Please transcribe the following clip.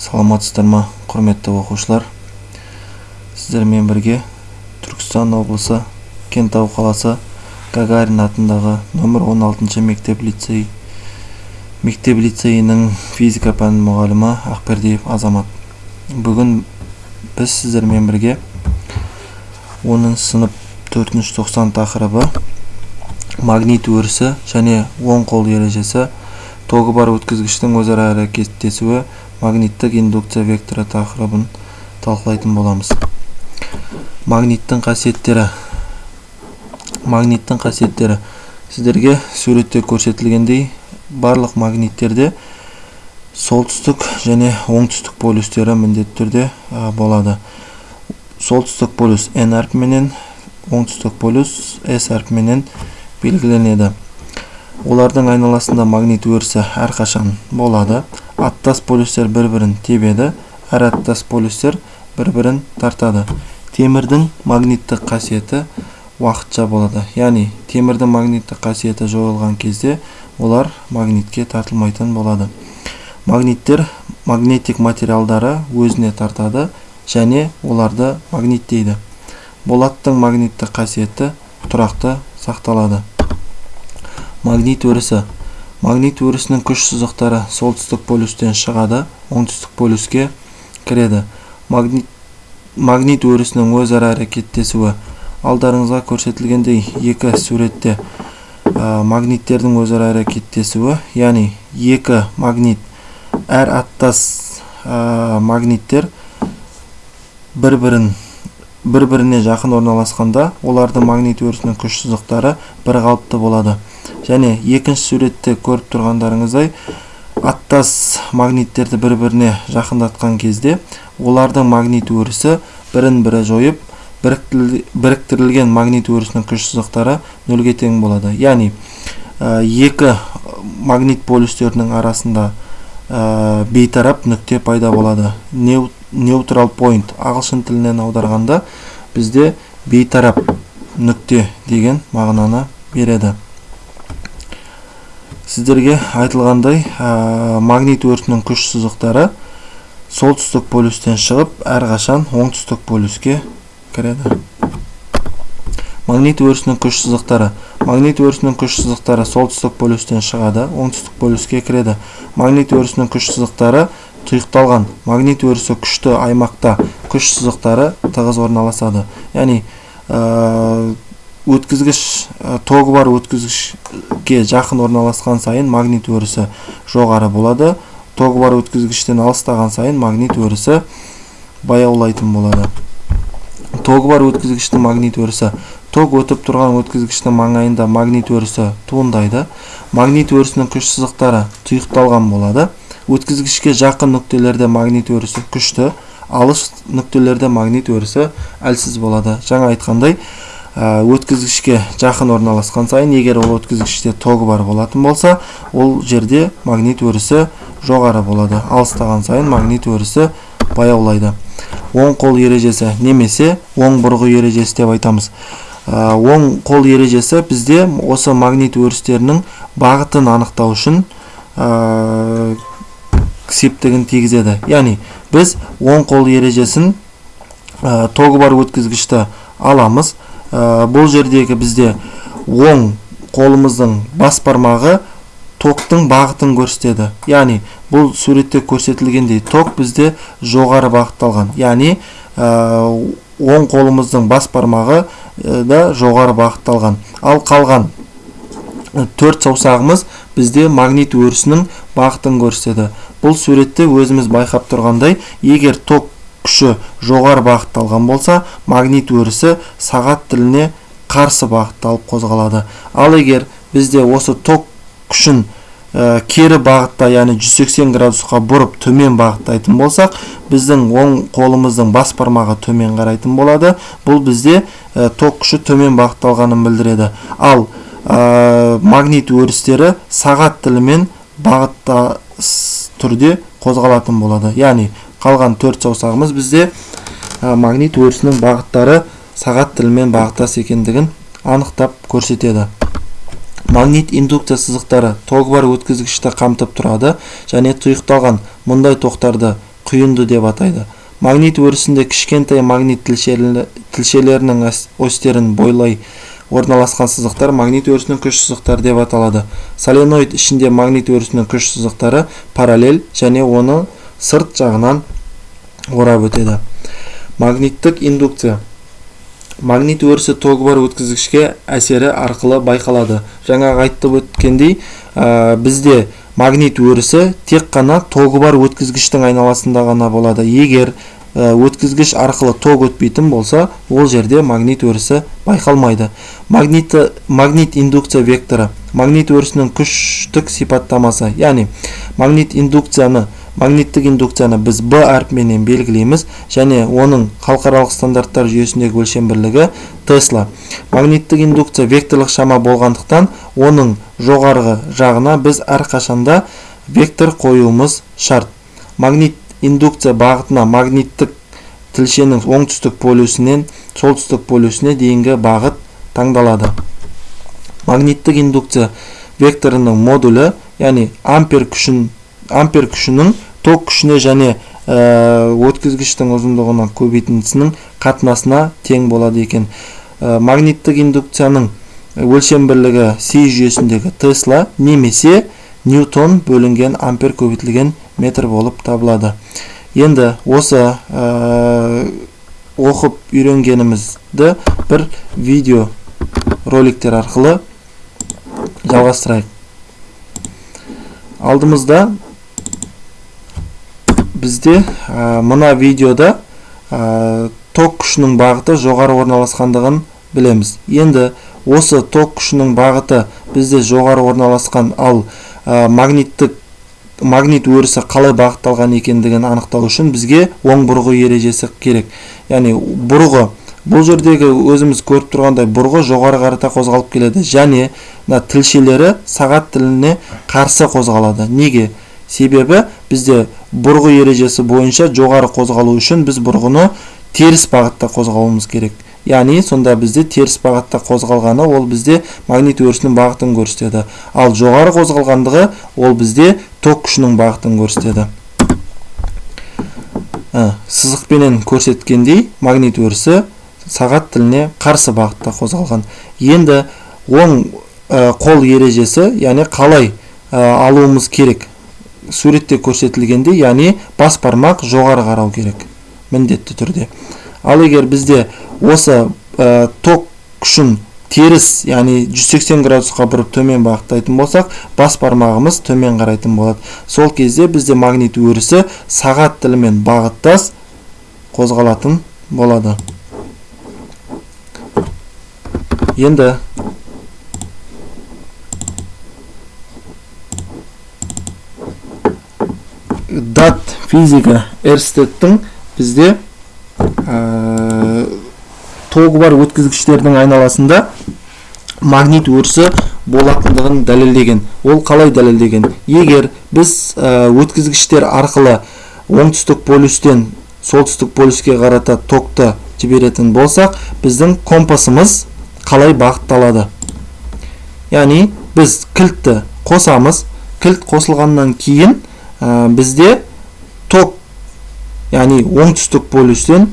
саламатсыздар ма құрметті оқушылар? Сіздермен бірге түркістан облысы кентау қаласы гагарин атындағы нөмір 16 мектеп лицей мектеп лицейінің физика пәні мұғалімі ақбердиев азамат. Бүгін біз сіздермен бірге 10 сынып 4 тоқсан тақырыбы магнит өрісі және оң қол ережесі тогы бар өткізгіштің өзара әрекеттесуі магниттік индукция векторы тақырыбын талқылайтын боламыз. Магниттің қасиеттері. Магниттің қасиеттері. Сіздерге суретте көрсетілгендей барлық магниттерде солтүстік және оңтүстік полюстері міндетті түрде болады. Солтүстік полюс n әрпіменен оңтүстік полюс s әрпіменен белгіленеді. Олардың айналасында магнит өрісі әрқашан болады. Аттас полюстер бір-бірін тебеді әр аттас полюстер бір-бірін тартады темірдің магниттік қасиеті уақытша болады яғни темірдің магниттік қасиеті жойылған кезде олар магнитке тартылмайтын болады магниттер магнитик материалдары өзіне тартады және оларды магниттейді болаттың магниттік қасиеті тұрақты сақталады магнит өрісі магнит өрісінің күш сызықтары солтүстік полюстен шығады оңтүстік полюске кіреді. Магнит, магнит өрісінің өзара әрекеттесуі. Алдарыңызға көрсетілгендей екі суретте ә, магниттердің өзара әрекеттесуі яғни екі магнит әр аттас ә, магниттер бір-бірін бір-біріне жақын орналасқанда олардың магнит өрісінің күш сызықтары бір қалыпты болады. Және екінші суретте көріп тұрғандарыңыздай аттас магниттерді бір-біріне жақындатқан кезде олардың магнит өрісі бірін бірі жойып біріктірілген магнит өрісінің күш сызықтары нөлге тең болады. Яғни екі магнит полюстерінің арасында бейтарап нүкте пайда болады. Neutral point ағылшын тілінен аударғанда бізде бейтарап нүкте деген мағынаны береді. Сіздерге айтылғандай магнит өрісінің күш сызықтары солтүстік полюстен шығып әрқашан оңтүстік полюске кіреді. Магнит өрісінің күш сызықтары. Магнит өрісінің күш сызықтары солтүстік полюстен шығады оңтүстік полюске кіреді. Магнит өрісінің күш сызықтары тұйықталған. Магнит өрісі күшті аймақта күш сызықтары тығыз орналасады. Яғни өткізгіш тогы бар өткізгішке жақын орналасқан сайын магнит өрісі жоғары болады. Тогы бар өткізгіштен алыстаған сайын магнит өрісі баяулайтын болады. Тогы бар өткізгіштің магнит өрісі. Ток өтіп тұрған өткізгіштің маңайында магнит өрісі туындайды. Магнит өрісінің күш сызықтары тұйықталған болады. Өткізгішке жақын нүктелерде магнит өрісі күшті алыс нүктелерде магнит өрісі әлсіз болады. Жаңа айтқандай өткізгішке жақын орналасқан сайын егер ол өткізгіште тогы бар болатын болса ол жерде магнит өрісі жоғары болады. Алыстаған сайын магнит өрісі баяулайды. Оң қол ережесі немесе оң бұрғы ережесі деп айтамыз. Оң қол ережесі бізде осы магнит өрістерінің бағытын анықтау үшін септігін тигізеді. Яғни біз оң қол ережесін ә, тогы бар өткізгішті аламыз ә, бұл жердегі бізде оң қолымыздың бас бармағы токтың бағытын көрсетеді. Яғни бұл суретте көрсетілгендей ток бізде жоғары бағытталған. Яғни ә, оң қолымыздың бас бармағы да жоғары бағытталған. Ал қалған төрт саусағымыз бізде магнит өрісінің бағытын көрсетеді. Бұл суретте өзіміз байқап тұрғандай егер ток күші жоғары бағытталған болса магнит өрісі сағат тіліне қарсы бағытталып қозғалады. Ал егер бізде осы ток күшін ә, кері бағытта яғни 180 градусқа бұрып төмен бағыттайтын болсақ біздің оң қолымыздың бас бармағы төмен қарайтын болады. Бұл бізде ә, ток күші төмен бағытталғанын білдіреді. Ал ә, магнит өрістері сағат тілімен бағытта түрде қозғалатын болады. Яғни қалған төрт саусағымыз бізде. Магнит өрісінің бағыттары сағат тілімен бағыттас екендігін анықтап көрсетеді. Магнит индукция сызықтары тогы бар өткізгішті қамтып тұрады және тұйықталған мұндай тоқтарды құйынды деп атайды. Магнит өрісінде кішкентай магнит тілшелерінің ос- осьтерін бойлай орналасқан сызықтар магнит өрісінің күш сызықтары деп аталады. Соленоид ішінде магнит өрісінің күш сызықтары параллель және оны сырт жағынан орап өтеді. Магниттік индукция. Магнит өрісі тогы бар өткізгішке әсері арқылы байқалады. Жаңағы айтып өткендей ә, бізде магнит өрісі тек қана тогы бар өткізгіштің айналасында ғана болады. Егер өткізгіш арқылы ток өтпейтін болса ол жерде магнит өрісі байқалмайды. Магнит, магнит индукция векторы. Магнит өрісінің күштік сипаттамасы яғни магнит индукцияны магниттік индукцияны біз b әрпіменен белгілейміз және оның халықаралық стандарттар жүйесіндегі өлшем бірлігі тесла. Магниттік индукция векторлық шама болғандықтан оның жоғарғы жағына біз әрқашанда вектор қоюымыз шарт. Магнит индукция бағытына магниттік тілшенің оңтүстік полюсінен солтүстік полюсіне дейінгі бағыт таңдалады. Магниттік индукция векторының модулі яғни ампер күшін ампер күшінің ток күшіне және ә, өткізгіштің ұзындығына көбейтіндісінің қатынасына тең болады екен. Ә, магниттік индукцияның өлшем бірлігі си жүйесіндегі тесла немесе ньютон бөлінген ампер көбейтілген метр болып табылады. Енді осы ә, оқып үйренгенімізді бір видео роликтер арқылы жалғастырайық. Алдымызда бізде ә, мына видеода ә, ток күшінің бағыты жоғары орналасқандығын білеміз. Енді осы ток күшінің бағыты бізде жоғары орналасқан ал ә, магниттік магнит өрісі қалай бағытталған екендігін анықтау үшін бізге оң бұрғы ережесі керек. Яғни бұрғы бұл жердегі өзіміз көріп тұрғандай бұрғы жоғары қарата қозғалып келеді. Және мына тілшелері сағат тіліне қарсы қозғалады. Неге? Себебі бізде бұрғы ережесі бойынша жоғары қозғалу үшін біз бұрғыны теріс бағытта қозғалуымыз керек. Яғни сонда бізде теріс бағытта қозғалғаны ол бізде магнит өрісінің бағытын көрсетеді. Ал жоғары қозғалғандығы ол бізде ток күшінің бағытын көрсетеді. Ә, сызықпенен көрсеткендей магнит өрісі сағат тіліне қарсы бағытта қозғалған. Енді оң ә, қол ережесі яғни қалай ә, алуымыз керек. Суретте көрсетілгендей яғни бас бармақ жоғары қарау керек міндетті түрде. Ал егер бізде осы ә, ток күшін теріс яғни 180 градусқа бұрып төмен бағыттайтын болсақ бас бармағымыз төмен қарайтын болады. Сол кезде бізде магнит өрісі сағат тілімен бағыттас қозғалатын болады. Енді дат физика эрстедтің бізде ә, тогы бар өткізгіштердің айналасында магнит өрісі болатындығын дәлелдеген ол қалай дәлелдеген егер біз өткізгіштер арқылы оңтүстік полюстен солтүстік полюске қарата токты жіберетін болсақ біздің компасымыз қалай бағытталады яғни біз кілтті қосамыз кілт қосылғаннан кейін ә, бізде ток яғни оңтүстік полюстен